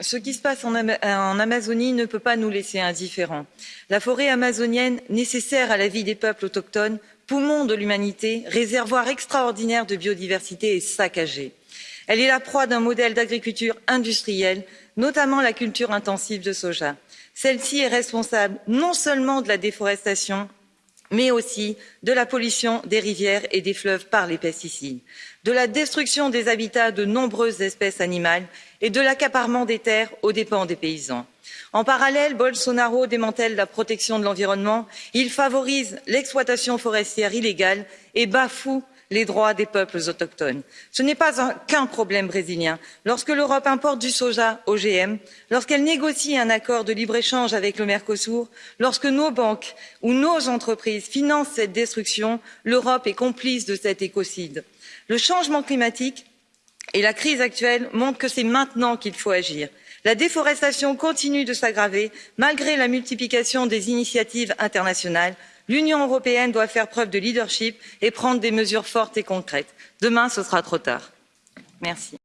Ce qui se passe en, Amazonie ne peut pas nous laisser indifférents. La forêt amazonienne, nécessaire à la vie des peuples autochtones, poumon de l'humanité, réservoir extraordinaire de biodiversité, est saccagée. Elle est la proie d'un modèle d'agriculture industrielle, notamment la culture intensive de soja. Celle-ci est responsable non seulement de la déforestation, mais aussi de la pollution des rivières et des fleuves par les pesticides de la destruction des habitats de nombreuses espèces animales et de l'accaparement des terres aux dépens des paysans. en parallèle bolsonaro démantèle la protection de l'environnement il favorise l'exploitation forestière illégale et bafoue les droits des peuples autochtones. ce n'est pas qu'un problème brésilien lorsque l'europe importe du soja ogm lorsqu'elle négocie un accord de libre échange avec le mercosur lorsque nos banques ou nos entreprises financent cette destruction l'europe est complice de cet écocide le changement climatique et la crise actuelle montrent que c'est maintenant qu'il faut agir. la déforestation continue de s'aggraver malgré la multiplication des initiatives internationales. L'union européenne doit faire preuve de leadership et prendre des mesures fortes et concrètes. demain ce sera trop tard. merci.